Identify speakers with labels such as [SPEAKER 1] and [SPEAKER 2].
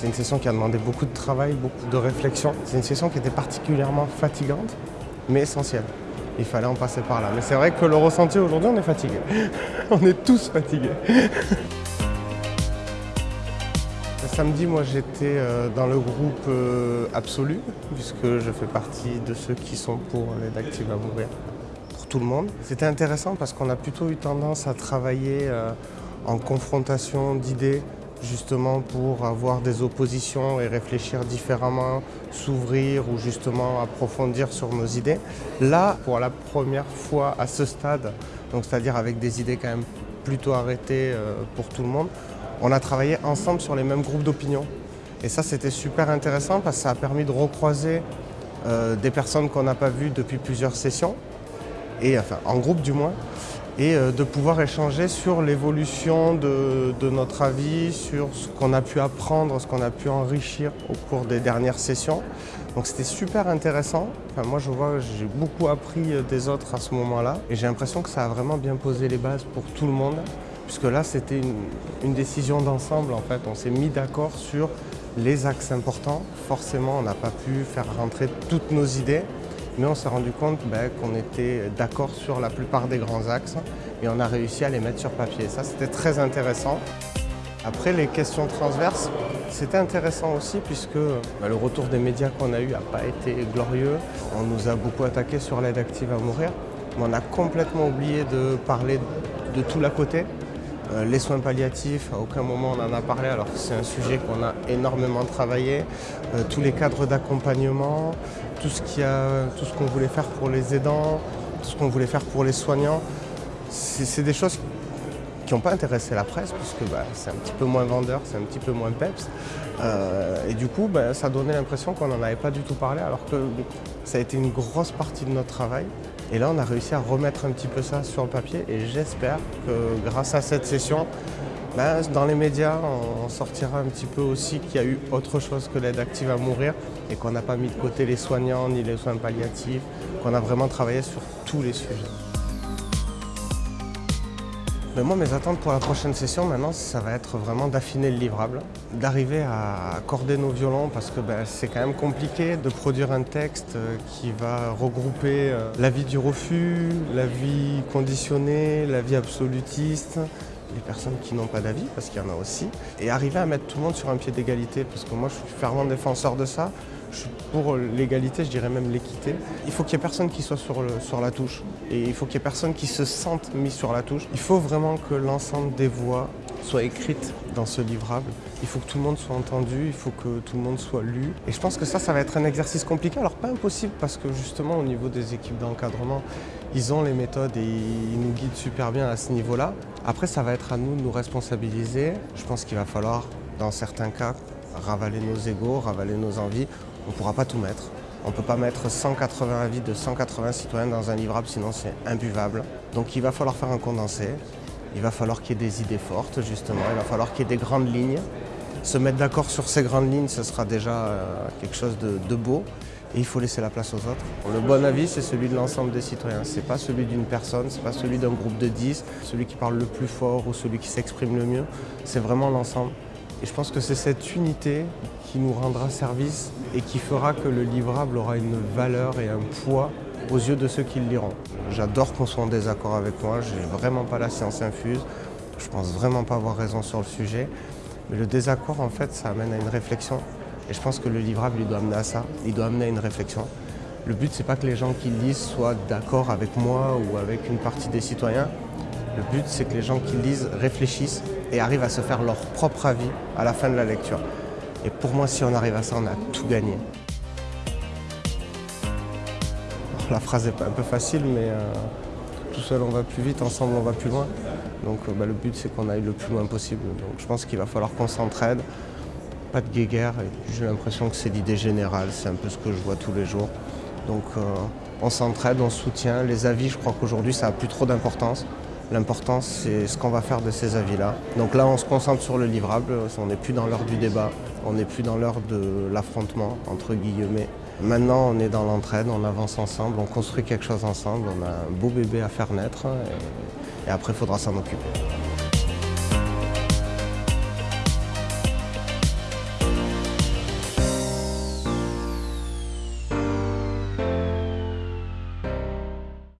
[SPEAKER 1] C'est une session qui a demandé beaucoup de travail, beaucoup de réflexion. C'est une session qui était particulièrement fatigante, mais essentielle. Il fallait en passer par là. Mais c'est vrai que le ressenti aujourd'hui, on est fatigué. on est tous fatigués. samedi, moi j'étais euh, dans le groupe euh, Absolu, puisque je fais partie de ceux qui sont pour l'aide active à mourir pour tout le monde. C'était intéressant parce qu'on a plutôt eu tendance à travailler euh, en confrontation d'idées, justement pour avoir des oppositions et réfléchir différemment, s'ouvrir ou justement approfondir sur nos idées. Là, pour la première fois à ce stade, donc c'est-à-dire avec des idées quand même plutôt arrêtées pour tout le monde, on a travaillé ensemble sur les mêmes groupes d'opinion. Et ça, c'était super intéressant parce que ça a permis de recroiser euh, des personnes qu'on n'a pas vues depuis plusieurs sessions, et, enfin en groupe du moins, et euh, de pouvoir échanger sur l'évolution de, notre avis, sur ce qu'on a pu apprendre, ce qu'on a pu enrichir au cours des dernières sessions. Donc c'était super intéressant. Enfin, moi je vois, j'ai beaucoup appris euh, des autres à ce moment-là, et j'ai l'impression que ça a vraiment bien posé les bases pour tout le monde puisque là c'était une, décision d'ensemble en fait. On s'est mis d'accord sur les axes importants. Forcément, on n'a pas pu faire rentrer toutes nos idées, mais on s'est rendu compte ben, qu'on était d'accord sur la plupart des grands axes et on a réussi à les mettre sur papier. Ça, c'était très intéressant. Après, les questions transverses, c'était intéressant aussi puisque ben, le retour des médias qu'on a eu n'a pas été glorieux. On nous a beaucoup attaqué sur l'aide active à mourir, mais on a complètement oublié de parler de tout l'à côté. Euh, les soins palliatifs, à aucun moment on en a parlé alors que c'est un sujet qu'on a énormément travaillé. Euh, tous les cadres d'accompagnement, tout ce qu'on voulait faire pour les aidants, tout ce qu'on voulait faire pour les soignants. C'est des choses qui n'ont pas intéressé la presse puisque bah, c'est un petit peu moins vendeur, c'est un petit peu moins peps. Euh, et du coup, bah, ça donnait l'impression qu'on n'en avait pas du tout parlé alors que ça a été une grosse partie de notre travail. Et là, on a réussi à remettre un petit peu ça sur le papier et j'espère que grâce à cette session, ben, dans les médias, on sortira un petit peu aussi qu'il y a eu autre chose que l'aide active à mourir et qu'on n'a pas mis de côté les soignants ni les soins palliatifs, qu'on a vraiment travaillé sur tous les sujets. Mais moi, mes attentes pour la prochaine session, maintenant, ça va être vraiment d'affiner le livrable, d'arriver à accorder nos violons, parce que ben, c'est quand même compliqué de produire un texte euh, qui va regrouper euh, la vie du refus, la vie conditionnée, la vie absolutiste, les personnes qui n'ont pas d'avis, parce qu'il y en a aussi, et arriver à mettre tout le monde sur un pied d'égalité, parce que moi je suis fervent défenseur de ça, pour l'égalité, je dirais même l'équité. Il faut qu'il n'y ait personne qui soit sur, la touche, et il faut qu'il n'y ait personne qui se sente mis sur la touche. Il faut vraiment que l'ensemble des voix soient écrites dans ce livrable. Il faut que tout le monde soit entendu, il faut que tout le monde soit lu. Et je pense que ça, ça va être un exercice compliqué. Alors pas impossible, parce que justement au niveau des équipes d'encadrement, ils ont les méthodes et ils nous guident super bien à ce niveau-là. Après, ça va être à nous de nous responsabiliser. Je pense qu'il va falloir, dans certains cas, ravaler nos égaux, ravaler nos envies. On ne pourra pas tout mettre. On ne peut pas mettre 180 avis de 180 citoyens dans un livrable, sinon c'est imbuvable. Donc il va falloir faire un condensé. Il va falloir qu'il y ait des idées fortes, justement. Il va falloir qu'il y ait des grandes lignes. Se mettre d'accord sur ces grandes lignes, ce sera déjà euh, quelque chose de beau et il faut laisser la place aux autres. Le bon avis, c'est celui de l'ensemble des citoyens. Ce n'est pas celui d'une personne, ce n'est pas celui d'un groupe de 10, celui qui parle le plus fort ou celui qui s'exprime le mieux. C'est vraiment l'ensemble. Et je pense que c'est cette unité qui nous rendra service et qui fera que le livrable aura une valeur et un poids aux yeux de ceux qui le liront. J'adore qu'on soit en désaccord avec moi, je n'ai vraiment pas la science infuse, je pense vraiment pas avoir raison sur le sujet. Mais le désaccord, en fait, ça amène à une réflexion et je pense que le livrable, il doit amener à ça, il doit amener à une réflexion. Le but, c'est pas que les gens qui lisent soient d'accord avec moi ou avec une partie des citoyens. Le but, c'est que les gens qui lisent réfléchissent et arrivent à se faire leur propre avis à la fin de la lecture. Et pour moi, si on arrive à ça, on a tout gagné. la phrase est un peu facile, mais euh, tout seul on va plus vite, ensemble on va plus loin. Donc euh, bah, le but c'est qu'on aille le plus loin possible. Donc je pense qu'il va falloir qu'on s'entraide, pas de guéguerre. J'ai l'impression que c'est l'idée générale, c'est un peu ce que je vois tous les jours. Donc euh, on s'entraide, on soutient. Les avis, je crois qu'aujourd'hui ça n'a plus trop d'importance. L'important c'est ce qu'on va faire de ces avis-là. Donc là on se concentre sur le livrable, on n'est plus dans l'heure du débat, on n'est plus dans l'heure de l'affrontement entre guillemets. Maintenant on est dans l'entraide, on avance ensemble, on construit quelque chose ensemble, on a un beau bébé à faire naître et, après il faudra s'en occuper.